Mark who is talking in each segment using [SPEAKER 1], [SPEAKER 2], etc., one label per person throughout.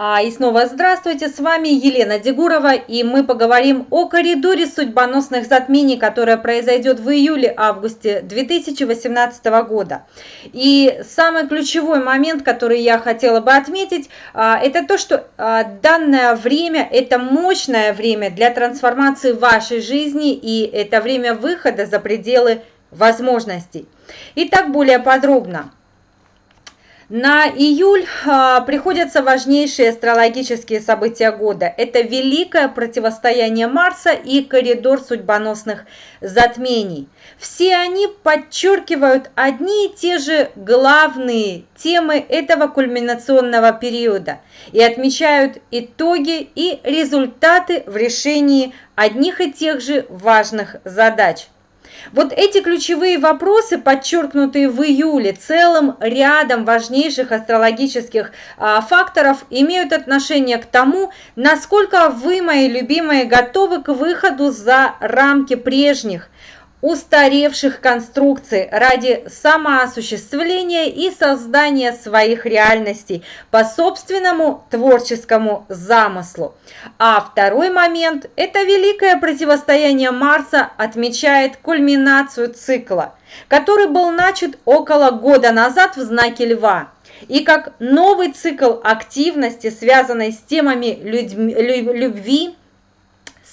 [SPEAKER 1] А, и снова здравствуйте, с вами Елена Дегурова, и мы поговорим о коридоре судьбоносных затмений, которое произойдет в июле-августе 2018 года. И самый ключевой момент, который я хотела бы отметить, а, это то, что а, данное время – это мощное время для трансформации вашей жизни, и это время выхода за пределы возможностей. Итак, более подробно. На июль а, приходятся важнейшие астрологические события года. Это великое противостояние Марса и коридор судьбоносных затмений. Все они подчеркивают одни и те же главные темы этого кульминационного периода и отмечают итоги и результаты в решении одних и тех же важных задач – вот эти ключевые вопросы, подчеркнутые в июле целым рядом важнейших астрологических а, факторов, имеют отношение к тому, насколько вы, мои любимые, готовы к выходу за рамки прежних, устаревших конструкций ради самоосуществления и создания своих реальностей по собственному творческому замыслу. А второй момент – это великое противостояние Марса отмечает кульминацию цикла, который был начат около года назад в знаке Льва. И как новый цикл активности, связанной с темами любви,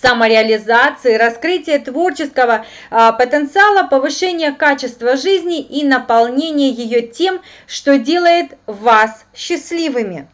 [SPEAKER 1] самореализации, раскрытия творческого а, потенциала, повышения качества жизни и наполнения ее тем, что делает вас счастливыми.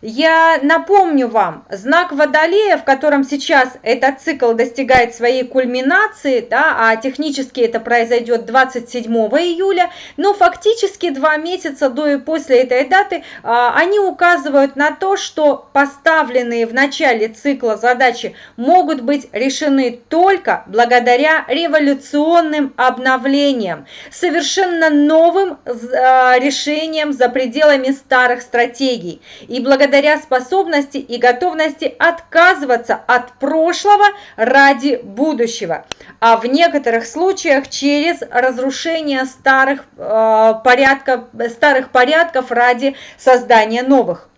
[SPEAKER 1] Я напомню вам, знак Водолея, в котором сейчас этот цикл достигает своей кульминации, да, а технически это произойдет 27 июля, но фактически два месяца до и после этой даты а, они указывают на то, что поставленные в начале цикла задачи могут быть решены только благодаря революционным обновлениям, совершенно новым а, решениям за пределами старых стратегий. И благодаря благодаря способности и готовности отказываться от прошлого ради будущего, а в некоторых случаях через разрушение старых, э, порядков, старых порядков ради создания новых.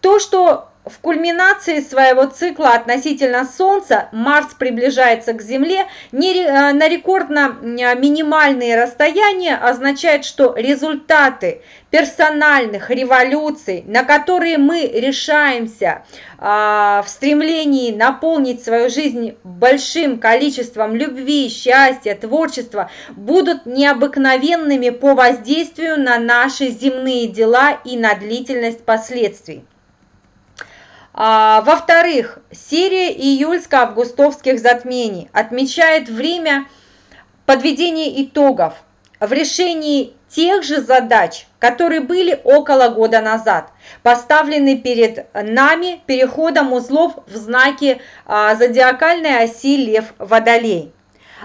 [SPEAKER 1] То, что в кульминации своего цикла относительно Солнца Марс приближается к Земле э, на рекордно э, минимальные расстояния, означает, что результаты персональных революций, на которые мы решаемся а, в стремлении наполнить свою жизнь большим количеством любви, счастья, творчества, будут необыкновенными по воздействию на наши земные дела и на длительность последствий. А, Во-вторых, серия июльско-августовских затмений отмечает время подведения итогов в решении тех же задач, которые были около года назад, поставлены перед нами переходом узлов в знаке а, зодиакальной оси Лев-Водолей.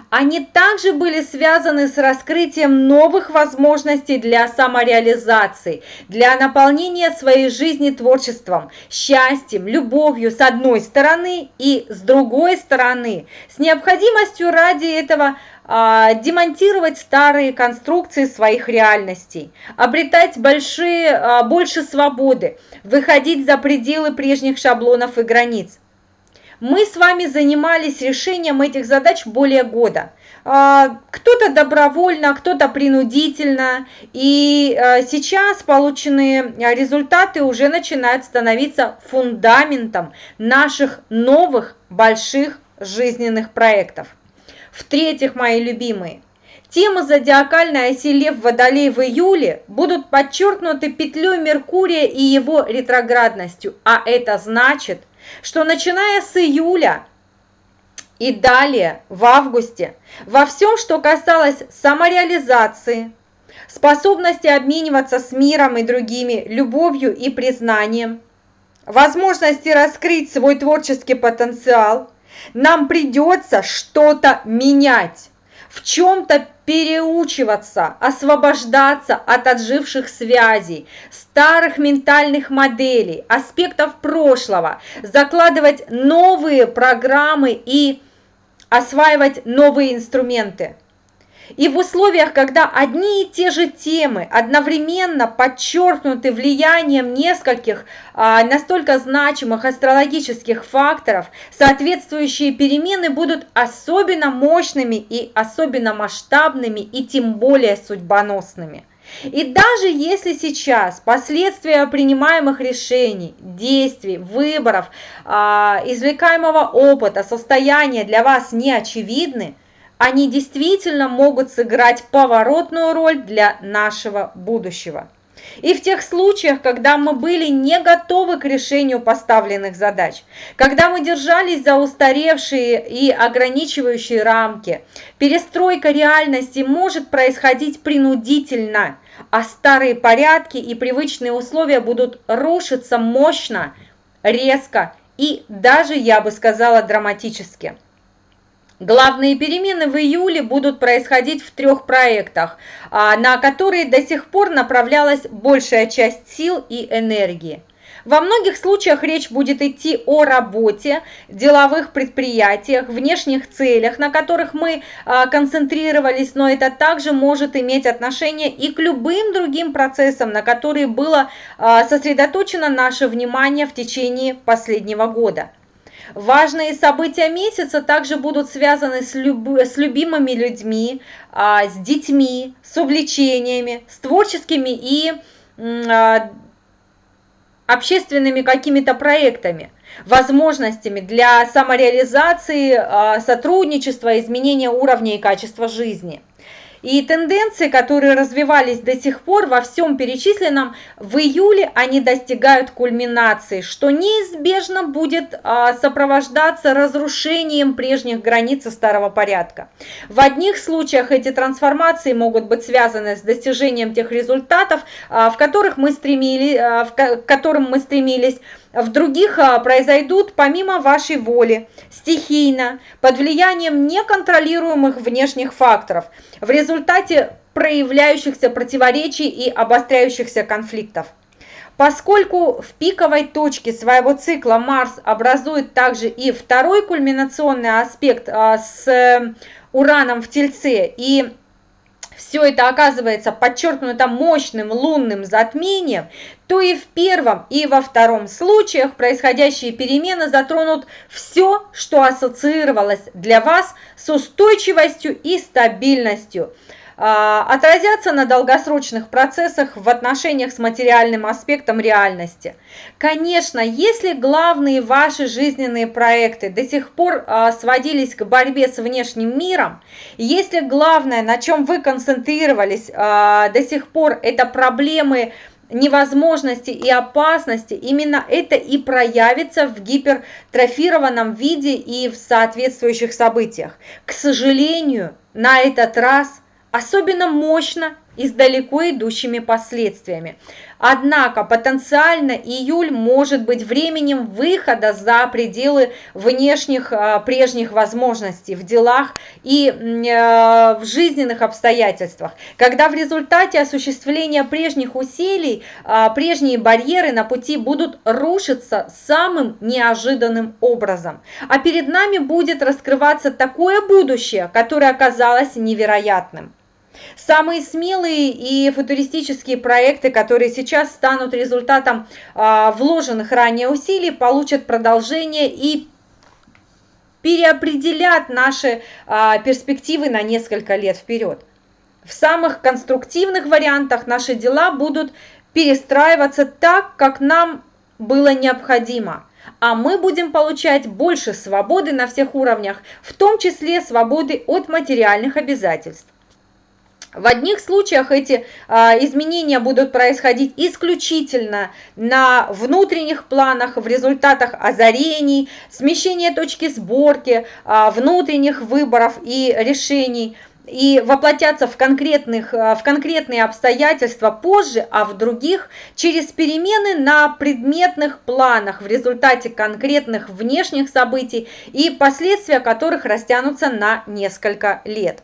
[SPEAKER 1] Они также были связаны с раскрытием новых возможностей для самореализации, для наполнения своей жизни творчеством, счастьем, любовью с одной стороны и с другой стороны, с необходимостью ради этого а, демонтировать старые конструкции своих реальностей, обретать большие, а, больше свободы, выходить за пределы прежних шаблонов и границ. Мы с вами занимались решением этих задач более года. А, кто-то добровольно, кто-то принудительно. И а, сейчас полученные результаты уже начинают становиться фундаментом наших новых больших жизненных проектов. В-третьих, мои любимые, Темы зодиакальной оси Лев Водолей в июле будут подчеркнуты петлей Меркурия и его ретроградностью, а это значит – что начиная с июля и далее, в августе, во всем, что касалось самореализации, способности обмениваться с миром и другими любовью и признанием, возможности раскрыть свой творческий потенциал, нам придется что-то менять в чем-то переучиваться, освобождаться от отживших связей, старых ментальных моделей, аспектов прошлого, закладывать новые программы и осваивать новые инструменты. И в условиях, когда одни и те же темы одновременно подчеркнуты влиянием нескольких а, настолько значимых астрологических факторов, соответствующие перемены будут особенно мощными и особенно масштабными и тем более судьбоносными. И даже если сейчас последствия принимаемых решений, действий, выборов, а, извлекаемого опыта, состояния для вас не очевидны, они действительно могут сыграть поворотную роль для нашего будущего. И в тех случаях, когда мы были не готовы к решению поставленных задач, когда мы держались за устаревшие и ограничивающие рамки, перестройка реальности может происходить принудительно, а старые порядки и привычные условия будут рушиться мощно, резко и даже, я бы сказала, драматически. Главные перемены в июле будут происходить в трех проектах, а, на которые до сих пор направлялась большая часть сил и энергии. Во многих случаях речь будет идти о работе, деловых предприятиях, внешних целях, на которых мы а, концентрировались, но это также может иметь отношение и к любым другим процессам, на которые было а, сосредоточено наше внимание в течение последнего года. Важные события месяца также будут связаны с, люб... с любимыми людьми, а, с детьми, с увлечениями, с творческими и а, общественными какими-то проектами, возможностями для самореализации, а, сотрудничества, изменения уровня и качества жизни – и тенденции, которые развивались до сих пор во всем перечисленном, в июле они достигают кульминации, что неизбежно будет а, сопровождаться разрушением прежних границ старого порядка. В одних случаях эти трансформации могут быть связаны с достижением тех результатов, а, в которых мы стремились, а, к которым мы стремились, в других а, произойдут помимо вашей воли, стихийно, под влиянием неконтролируемых внешних факторов, в результате проявляющихся противоречий и обостряющихся конфликтов. Поскольку в пиковой точке своего цикла Марс образует также и второй кульминационный аспект а, с э, Ураном в Тельце и все это оказывается подчеркнуто мощным лунным затмением, то и в первом, и во втором случаях происходящие перемены затронут все, что ассоциировалось для вас с устойчивостью и стабильностью – отразятся на долгосрочных процессах в отношениях с материальным аспектом реальности. Конечно, если главные ваши жизненные проекты до сих пор а, сводились к борьбе с внешним миром, если главное, на чем вы концентрировались а, до сих пор, это проблемы невозможности и опасности, именно это и проявится в гипертрофированном виде и в соответствующих событиях. К сожалению, на этот раз особенно мощно и с далеко идущими последствиями. Однако потенциально июль может быть временем выхода за пределы внешних а, прежних возможностей в делах и а, в жизненных обстоятельствах, когда в результате осуществления прежних усилий а, прежние барьеры на пути будут рушиться самым неожиданным образом. А перед нами будет раскрываться такое будущее, которое оказалось невероятным. Самые смелые и футуристические проекты, которые сейчас станут результатом а, вложенных ранее усилий, получат продолжение и переопределят наши а, перспективы на несколько лет вперед. В самых конструктивных вариантах наши дела будут перестраиваться так, как нам было необходимо – а мы будем получать больше свободы на всех уровнях, в том числе свободы от материальных обязательств. В одних случаях эти а, изменения будут происходить исключительно на внутренних планах, в результатах озарений, смещения точки сборки, а, внутренних выборов и решений и воплотятся в, конкретных, а, в конкретные обстоятельства позже, а в других через перемены на предметных планах в результате конкретных внешних событий и последствия которых растянутся на несколько лет.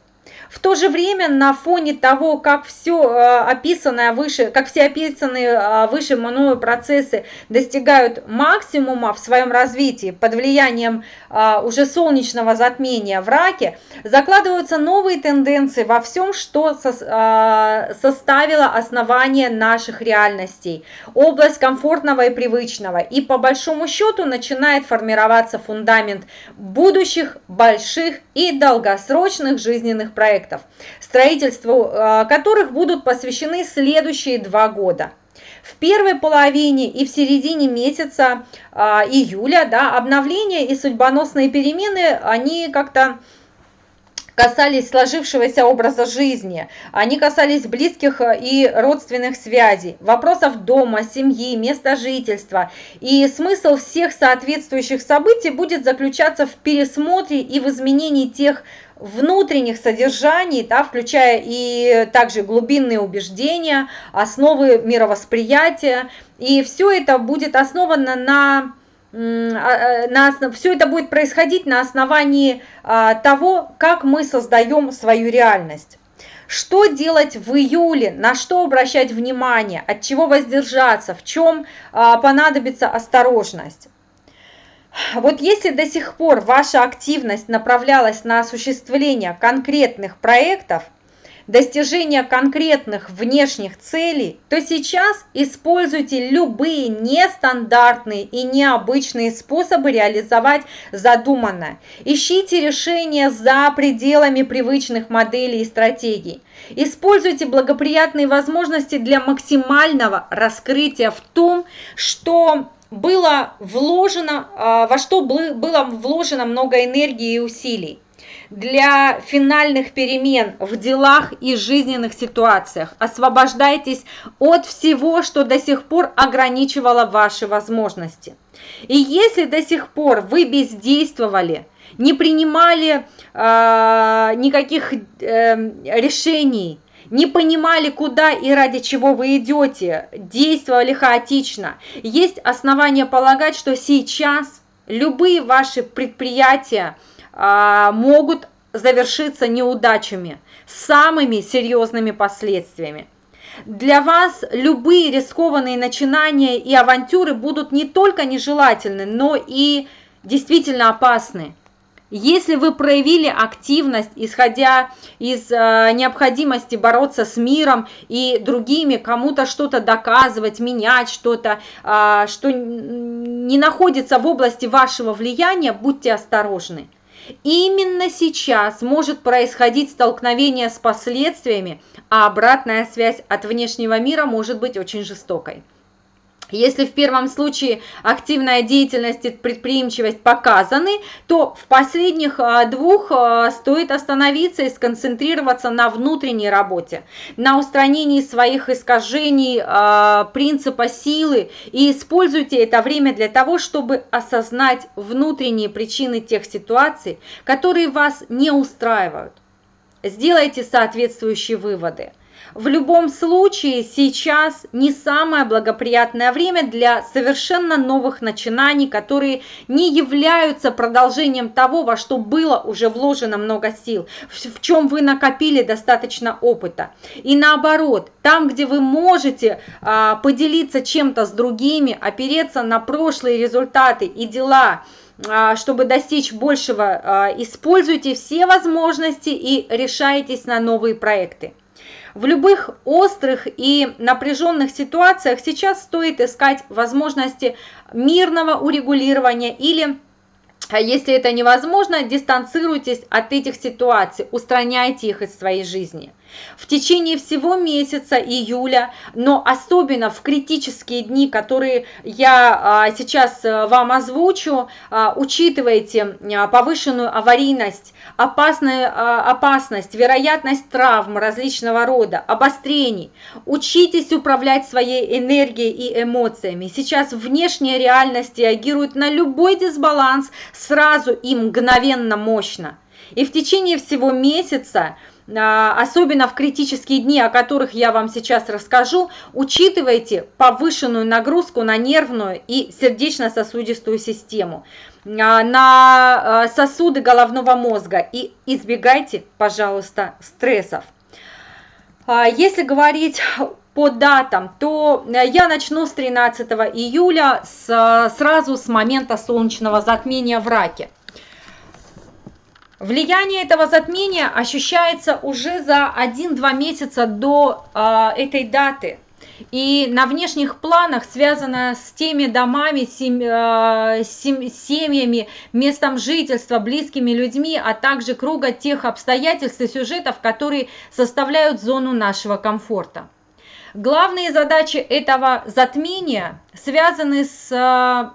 [SPEAKER 1] В то же время на фоне того, как все э, описанное выше, как все описанные э, выше мною процессы достигают максимума в своем развитии под влиянием э, уже солнечного затмения в раке, закладываются новые тенденции во всем, что составило основание наших реальностей, область комфортного и привычного. И по большому счету начинает формироваться фундамент будущих больших и долгосрочных жизненных проектов, строительству э, которых будут посвящены следующие два года. В первой половине и в середине месяца э, июля да, обновления и судьбоносные перемены, они как-то касались сложившегося образа жизни, они касались близких э, и родственных связей, вопросов дома, семьи, места жительства. И смысл всех соответствующих событий будет заключаться в пересмотре и в изменении тех внутренних содержаний, да, включая и также глубинные убеждения, основы мировосприятия. И все это будет основано на а, э, на, все это будет происходить на основании а, того, как мы создаем свою реальность. Что делать в июле, на что обращать внимание, от чего воздержаться, в чем а, понадобится осторожность. Вот если до сих пор ваша активность направлялась на осуществление конкретных проектов – достижения конкретных внешних целей, то сейчас используйте любые нестандартные и необычные способы реализовать задуманное. Ищите решения за пределами привычных моделей и стратегий. Используйте благоприятные возможности для максимального раскрытия в том, что было вложено, а, во что было вложено много энергии и усилий для финальных перемен в делах и жизненных ситуациях. Освобождайтесь от всего, что до сих пор ограничивало ваши возможности. И если до сих пор вы бездействовали, не принимали э, никаких э, решений, не понимали, куда и ради чего вы идете, действовали хаотично, есть основания полагать, что сейчас любые ваши предприятия, а, могут завершиться неудачами, самыми серьезными последствиями. Для вас любые рискованные начинания и авантюры будут не только нежелательны, но и действительно опасны. Если вы проявили активность, исходя из э, необходимости бороться с миром и другими, кому-то что-то доказывать, менять что-то, э, что не находится в области вашего влияния, будьте осторожны. Именно сейчас может происходить столкновение с последствиями, а обратная связь от внешнего мира может быть очень жестокой. Если в первом случае активная деятельность и предприимчивость показаны, то в последних а, двух а, стоит остановиться и сконцентрироваться на внутренней работе, на устранении своих искажений а, принципа силы и используйте это время для того, чтобы осознать внутренние причины тех ситуаций, которые вас не устраивают. Сделайте соответствующие выводы. В любом случае, сейчас не самое благоприятное время для совершенно новых начинаний, которые не являются продолжением того, во что было уже вложено много сил, в чем вы накопили достаточно опыта. И наоборот, там, где вы можете а, поделиться чем-то с другими, опереться на прошлые результаты и дела, а, чтобы достичь большего, а, используйте все возможности и решайтесь на новые проекты. В любых острых и напряженных ситуациях сейчас стоит искать возможности мирного урегулирования или а если это невозможно, дистанцируйтесь от этих ситуаций, устраняйте их из своей жизни. В течение всего месяца июля, но особенно в критические дни, которые я а, сейчас э, вам озвучу, а, учитывайте а, повышенную аварийность, опасную, опасность, вероятность травм различного рода, обострений. Учитесь управлять своей энергией и эмоциями. Сейчас внешняя реальность реагирует на любой дисбаланс сразу и мгновенно мощно. И в течение всего месяца особенно в критические дни, о которых я вам сейчас расскажу, учитывайте повышенную нагрузку на нервную и сердечно-сосудистую систему. на сосуды головного мозга и избегайте, пожалуйста, стрессов. Если говорить по датам, то я начну с 13 июля, с, сразу с момента солнечного затмения в Раке. Влияние этого затмения ощущается уже за 1-2 месяца до э, этой даты. И на внешних планах связано с теми домами, сем, семьями, местом жительства, близкими людьми, а также круга тех обстоятельств и сюжетов, которые составляют зону нашего комфорта. Главные задачи этого затмения связаны с, э,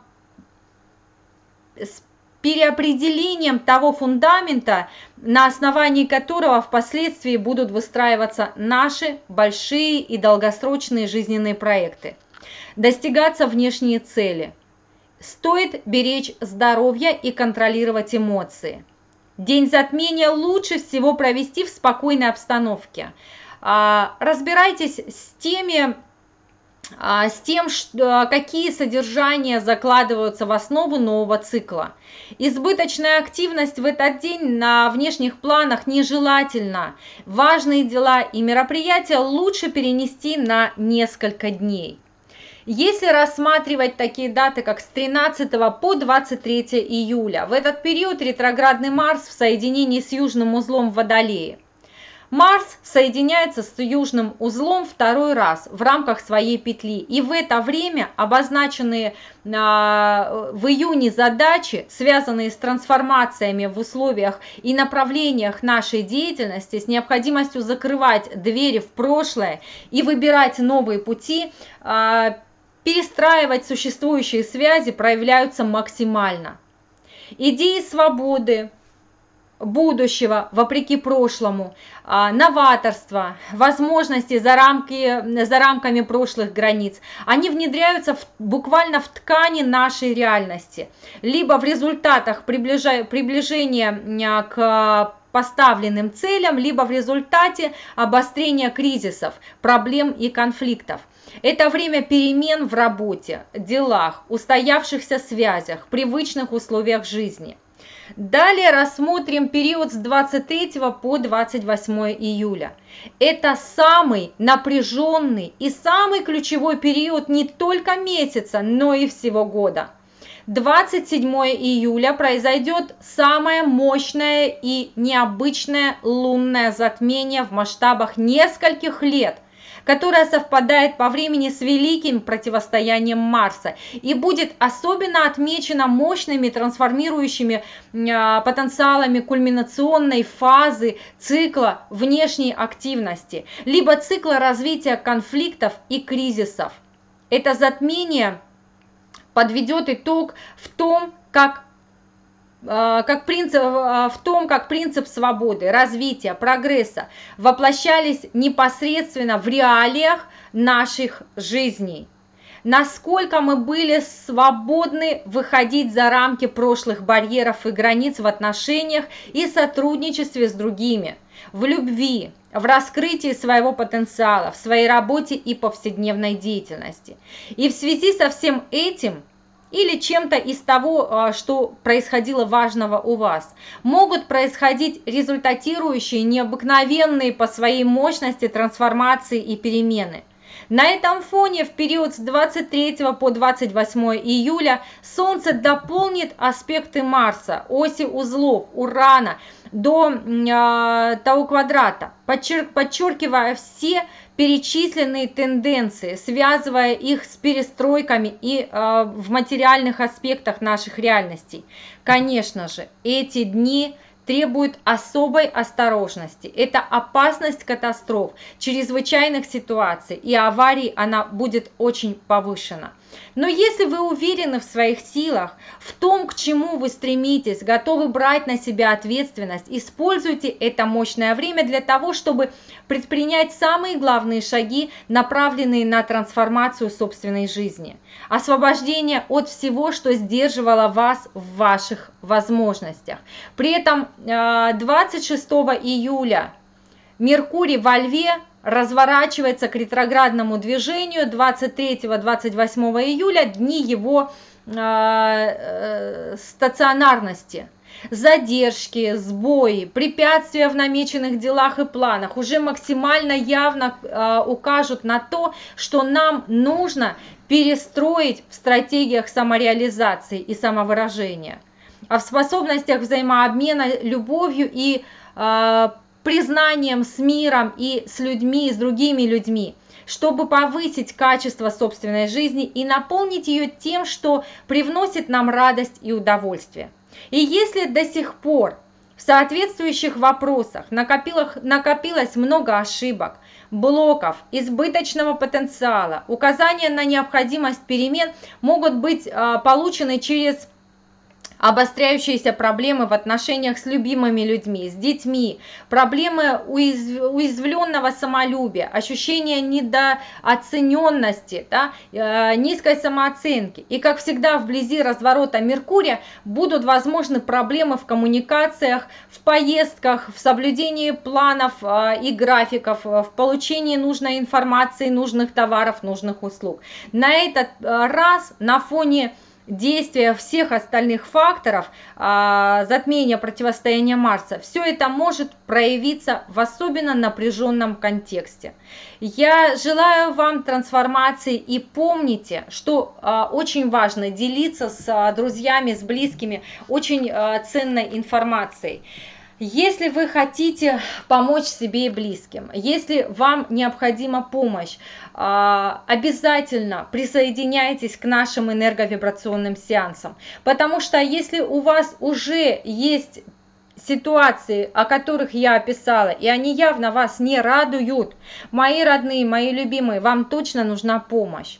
[SPEAKER 1] с переопределением того фундамента, на основании которого впоследствии будут выстраиваться наши большие и долгосрочные жизненные проекты. Достигаться внешние цели. Стоит беречь здоровье и контролировать эмоции. День затмения лучше всего провести в спокойной обстановке. А, разбирайтесь с теми с тем, что, а, какие содержания закладываются в основу нового цикла. Избыточная активность в этот день на внешних планах нежелательна. Важные дела и мероприятия лучше перенести на несколько дней. Если рассматривать такие даты, как с 13 по 23 июля, в этот период ретроградный Марс в соединении с южным узлом в Водолее. Марс соединяется с южным узлом второй раз в рамках своей петли. И в это время обозначенные а, в июне задачи, связанные с трансформациями в условиях и направлениях нашей деятельности, с необходимостью закрывать двери в прошлое и выбирать новые пути, а, перестраивать существующие связи проявляются максимально. Идеи свободы, будущего, вопреки прошлому, а, новаторство, возможности за, рамки, за рамками прошлых границ, они внедряются в, буквально в ткани нашей реальности, либо в результатах приближа, приближения а, к поставленным целям, либо в результате обострения кризисов, проблем и конфликтов. Это время перемен в работе, делах, устоявшихся связях, привычных условиях жизни – Далее рассмотрим период с 23 по 28 июля. Это самый напряженный и самый ключевой период не только месяца, но и всего года. 27 июля произойдет самое мощное и необычное лунное затмение в масштабах нескольких лет которая совпадает по времени с великим противостоянием Марса и будет особенно отмечена мощными трансформирующими а, потенциалами кульминационной фазы цикла внешней активности, либо цикла развития конфликтов и кризисов. Это затмение подведет итог в том, как как принцип, а, в том, как принцип свободы, развития, прогресса воплощались непосредственно в реалиях наших жизней. Насколько мы были свободны выходить за рамки прошлых барьеров и границ в отношениях и сотрудничестве с другими, в любви, в раскрытии своего потенциала, в своей работе и повседневной деятельности. И в связи со всем этим – или чем-то из того, а, что происходило важного у вас. Могут происходить результатирующие, необыкновенные по своей мощности трансформации и перемены. На этом фоне в период с 23 по 28 июля Солнце дополнит аспекты Марса, оси узлов, Урана до э, Тау квадрата, подчер подчеркивая все перечисленные тенденции, связывая их с перестройками и э, в материальных аспектах наших реальностей. Конечно же, эти дни требуют особой осторожности. Это опасность катастроф, чрезвычайных ситуаций и аварий, она будет очень повышена. Но если вы уверены в своих силах, в том, к чему вы стремитесь, готовы брать на себя ответственность, используйте это мощное время для того, чтобы предпринять самые главные шаги, направленные на трансформацию собственной жизни. Освобождение от всего, что сдерживало вас в ваших возможностях. При этом 26 а, июля Меркурий во Льве разворачивается к ретроградному движению 23-28 июля, дни его э, стационарности. Задержки, сбои, препятствия в намеченных делах и планах уже максимально явно э, укажут на то, что нам нужно перестроить в стратегиях самореализации и самовыражения, а в способностях взаимообмена любовью и э, признанием с миром и с людьми, с другими людьми чтобы повысить качество собственной жизни и наполнить ее тем, что привносит нам радость и удовольствие. И если до сих пор в соответствующих вопросах накопилось, накопилось много ошибок, блоков, избыточного потенциала, указания на необходимость перемен могут быть э, получены через обостряющиеся проблемы в отношениях с любимыми людьми, с детьми, проблемы уязвленного самолюбия, ощущение недооцененности, да, э, низкой самооценки. И, как всегда, вблизи разворота Меркурия будут возможны проблемы в коммуникациях, в поездках, в соблюдении планов э, и графиков, в получении нужной информации, нужных товаров, нужных услуг. На этот э, раз на фоне действия всех остальных факторов а, затмения противостояния Марса, все это может проявиться в особенно напряженном контексте. Я желаю вам трансформации и помните, что а, очень важно делиться с а, друзьями, с близкими очень ценной информацией. Если вы хотите помочь себе и близким, если вам необходима помощь, а, обязательно присоединяйтесь к нашим энерговибрационным сеансам, потому что если у вас уже есть ситуации, о которых я описала, и они явно вас не радуют, мои родные, мои любимые, вам точно нужна помощь.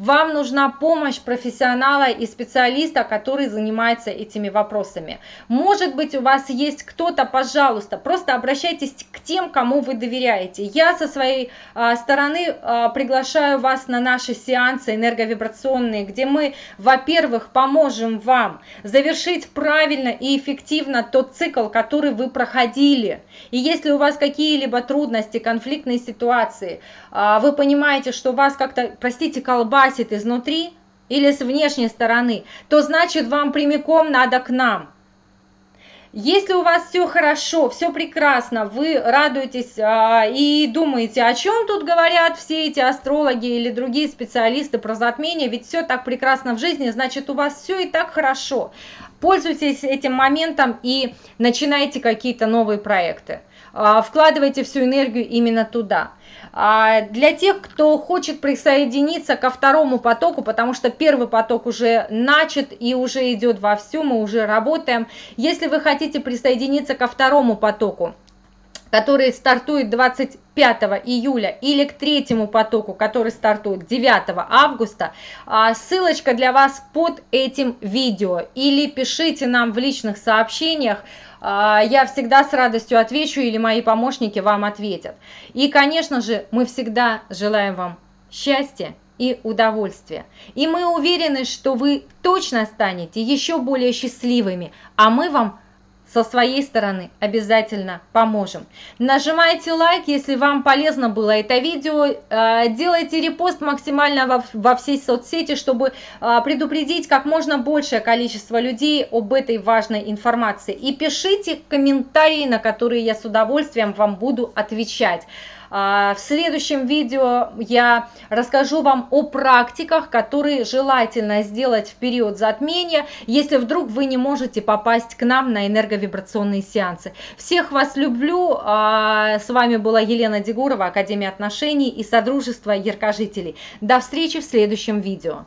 [SPEAKER 1] Вам нужна помощь профессионала и специалиста, который занимается этими вопросами. Может быть, у вас есть кто-то, пожалуйста, просто обращайтесь к тем, кому вы доверяете. Я со своей а, стороны а, приглашаю вас на наши сеансы энерговибрационные, где мы, во-первых, поможем вам завершить правильно и эффективно тот цикл, который вы проходили. И если у вас какие-либо трудности, конфликтные ситуации, а, вы понимаете, что вас как-то, простите, колбасит, красит изнутри или с внешней стороны, то значит вам прямиком надо к нам. Если у вас все хорошо, все прекрасно, вы радуетесь а, и думаете, о чем тут говорят все эти астрологи или другие специалисты про затмение, ведь все так прекрасно в жизни, значит у вас все и так хорошо. Пользуйтесь этим моментом и начинайте какие-то новые проекты. А, вкладывайте всю энергию именно туда. А для тех, кто хочет присоединиться ко второму потоку, потому что первый поток уже начат и уже идет вовсю, мы уже работаем. Если вы хотите присоединиться ко второму потоку, который стартует 25 июля, или к третьему потоку, который стартует 9 августа, а, ссылочка для вас под этим видео. Или пишите нам в личных сообщениях, я всегда с радостью отвечу или мои помощники вам ответят. И, конечно же, мы всегда желаем вам счастья и удовольствия. И мы уверены, что вы точно станете еще более счастливыми, а мы вам со своей стороны обязательно поможем. Нажимайте лайк, если вам полезно было это видео. Э, делайте репост максимально во, во всей соцсети, чтобы э, предупредить как можно большее количество людей об этой важной информации. И пишите комментарии, на которые я с удовольствием вам буду отвечать. А, в следующем видео я расскажу вам о практиках, которые желательно сделать в период затмения, если вдруг вы не можете попасть к нам на энерговибрационные сеансы. Всех вас люблю. А, с вами была Елена Дегурова, Академия отношений и Содружество яркожителей. До встречи в следующем видео.